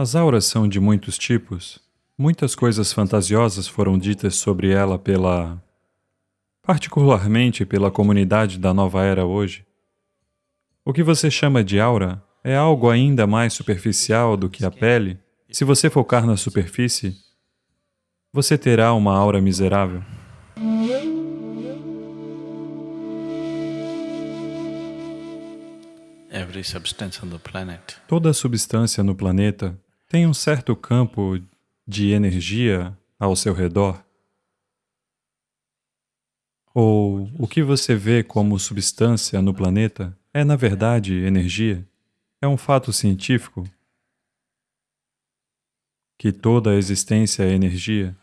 As auras são de muitos tipos. Muitas coisas fantasiosas foram ditas sobre ela pela... particularmente pela comunidade da nova era hoje. O que você chama de aura é algo ainda mais superficial do que a pele. Se você focar na superfície, você terá uma aura miserável. Toda substância no planeta tem um certo campo de energia ao seu redor? Ou o que você vê como substância no planeta é, na verdade, energia? É um fato científico que toda a existência é energia?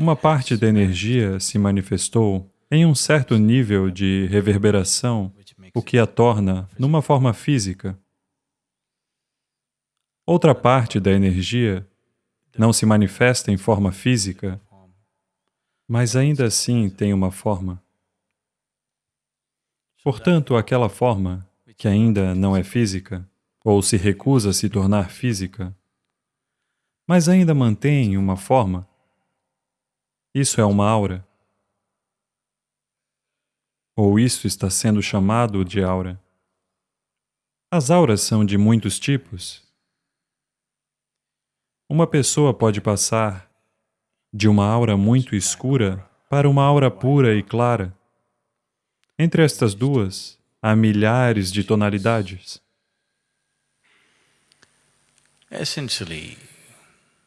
Uma parte da energia se manifestou em um certo nível de reverberação, o que a torna numa forma física. Outra parte da energia não se manifesta em forma física, mas ainda assim tem uma forma. Portanto, aquela forma, que ainda não é física, ou se recusa a se tornar física, mas ainda mantém uma forma, isso é uma aura. Ou isso está sendo chamado de aura. As auras são de muitos tipos, uma pessoa pode passar de uma aura muito escura para uma aura pura e clara. Entre estas duas, há milhares de tonalidades.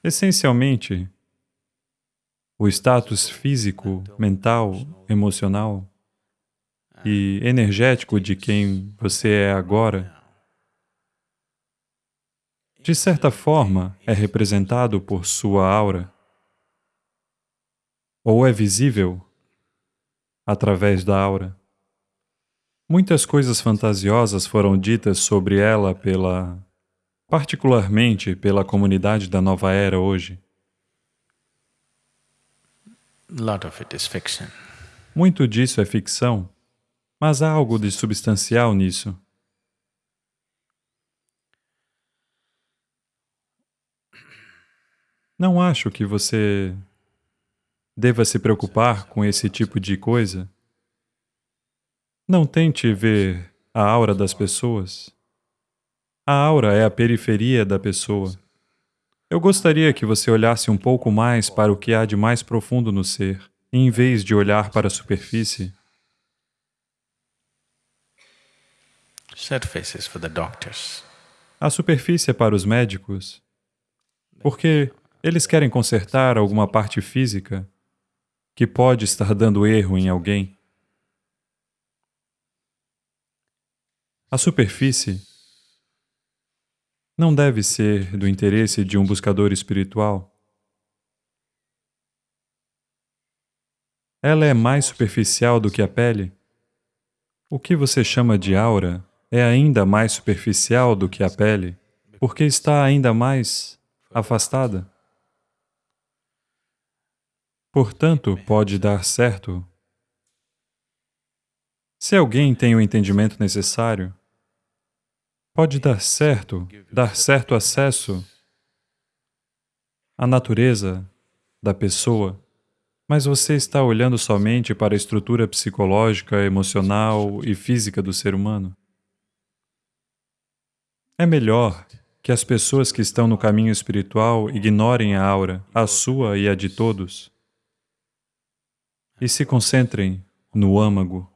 Essencialmente, o status físico, mental, emocional e energético de quem você é agora de certa forma, é representado por sua aura, ou é visível através da aura. Muitas coisas fantasiosas foram ditas sobre ela pela... particularmente pela comunidade da nova era hoje. Muito disso é ficção, mas há algo de substancial nisso. Não acho que você deva se preocupar com esse tipo de coisa. Não tente ver a aura das pessoas. A aura é a periferia da pessoa. Eu gostaria que você olhasse um pouco mais para o que há de mais profundo no ser, em vez de olhar para a superfície. A superfície é para os médicos, porque eles querem consertar alguma parte física que pode estar dando erro em alguém. A superfície não deve ser do interesse de um buscador espiritual. Ela é mais superficial do que a pele. O que você chama de aura é ainda mais superficial do que a pele, porque está ainda mais afastada. Portanto, pode dar certo. Se alguém tem o entendimento necessário, pode dar certo, dar certo acesso à natureza da pessoa, mas você está olhando somente para a estrutura psicológica, emocional e física do ser humano. É melhor que as pessoas que estão no caminho espiritual ignorem a aura, a sua e a de todos, e se concentrem no âmago.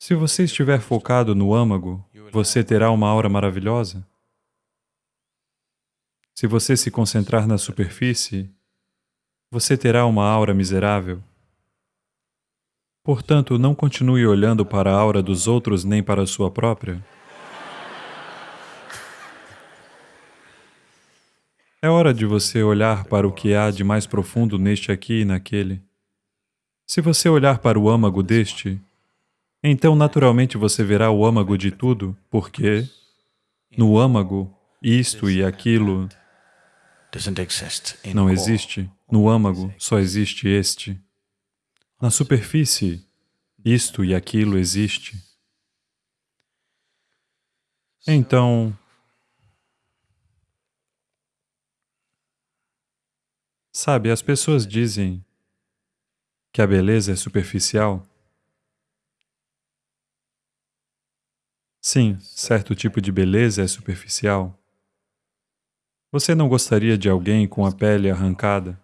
Se você estiver focado no âmago, você terá uma aura maravilhosa. Se você se concentrar na superfície, você terá uma aura miserável. Portanto, não continue olhando para a aura dos outros nem para a sua própria. É hora de você olhar para o que há de mais profundo neste aqui e naquele. Se você olhar para o âmago deste, então naturalmente você verá o âmago de tudo, porque no âmago, isto e aquilo não existe. No âmago só existe este. Na superfície, isto e aquilo existe. Então, sabe, as pessoas dizem que a beleza é superficial. Sim, certo tipo de beleza é superficial. Você não gostaria de alguém com a pele arrancada?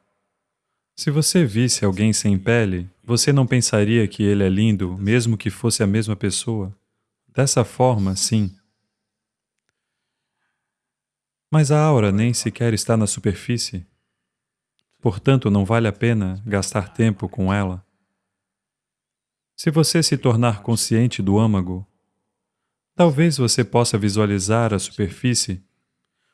Se você visse alguém sem pele, você não pensaria que ele é lindo, mesmo que fosse a mesma pessoa? Dessa forma, sim. Mas a aura nem sequer está na superfície. Portanto, não vale a pena gastar tempo com ela. Se você se tornar consciente do âmago, talvez você possa visualizar a superfície,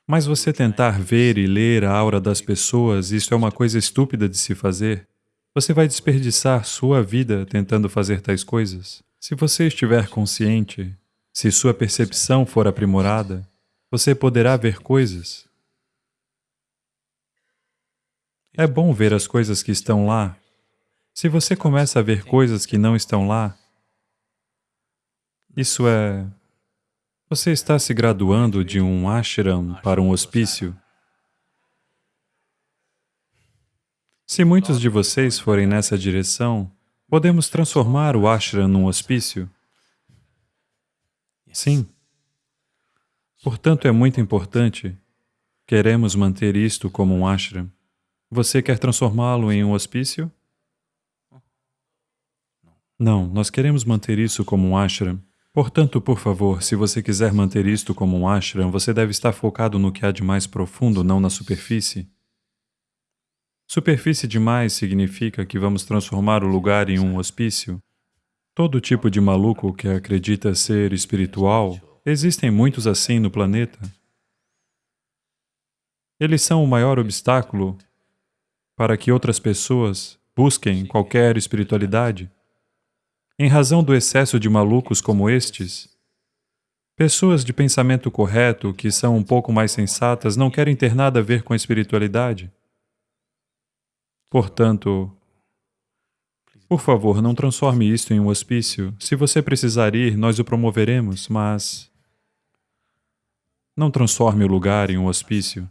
mas você tentar ver e ler a aura das pessoas, isso é uma coisa estúpida de se fazer. Você vai desperdiçar sua vida tentando fazer tais coisas. Se você estiver consciente, se sua percepção for aprimorada, você poderá ver coisas. É bom ver as coisas que estão lá. Se você começa a ver coisas que não estão lá, isso é... Você está se graduando de um ashram para um hospício. Se muitos de vocês forem nessa direção, podemos transformar o ashram num hospício? Sim. Portanto, é muito importante. Queremos manter isto como um ashram. Você quer transformá-lo em um hospício? Não, nós queremos manter isso como um ashram. Portanto, por favor, se você quiser manter isto como um ashram, você deve estar focado no que há de mais profundo, não na superfície. Superfície demais significa que vamos transformar o lugar em um hospício. Todo tipo de maluco que acredita ser espiritual Existem muitos assim no planeta. Eles são o maior obstáculo para que outras pessoas busquem qualquer espiritualidade. Em razão do excesso de malucos como estes, pessoas de pensamento correto, que são um pouco mais sensatas, não querem ter nada a ver com a espiritualidade. Portanto, por favor, não transforme isto em um hospício. Se você precisar ir, nós o promoveremos, mas não transforme o lugar em um hospício.